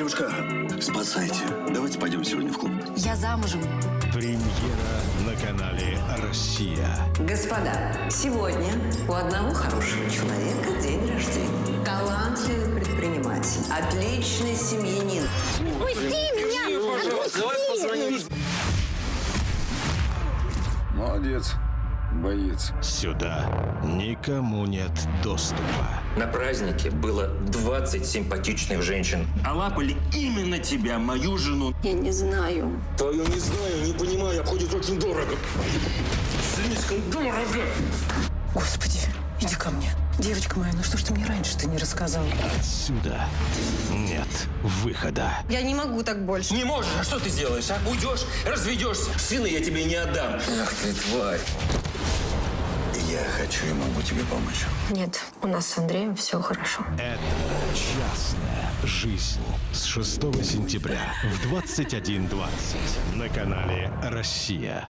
Девушка, спасайте. Давайте пойдем сегодня в клуб. Я замужем. Премьера на канале «Россия». Господа, сегодня у одного хорошего человека день рождения. Талантливый предприниматель, отличный семьянин. Молодец, боец. Сюда никому нет доступа. На празднике было 20 симпатичных женщин. А лапали именно тебя, мою жену. Я не знаю. Твою не знаю, не понимаю, обходит очень дорого. Слишком дорого. Господи, иди ко мне. Девочка моя, ну что ж ты мне раньше-то не рассказала? Отсюда нет выхода. Я не могу так больше. Не можешь, а что ты сделаешь, а? Уйдешь, разведешься. Сына я тебе не отдам. Ах ты, тварь. Я хочу и могу тебе помочь. Нет, у нас с Андреем все хорошо. Это частная жизнь. С 6 сентября в 21.20 на канале «Россия».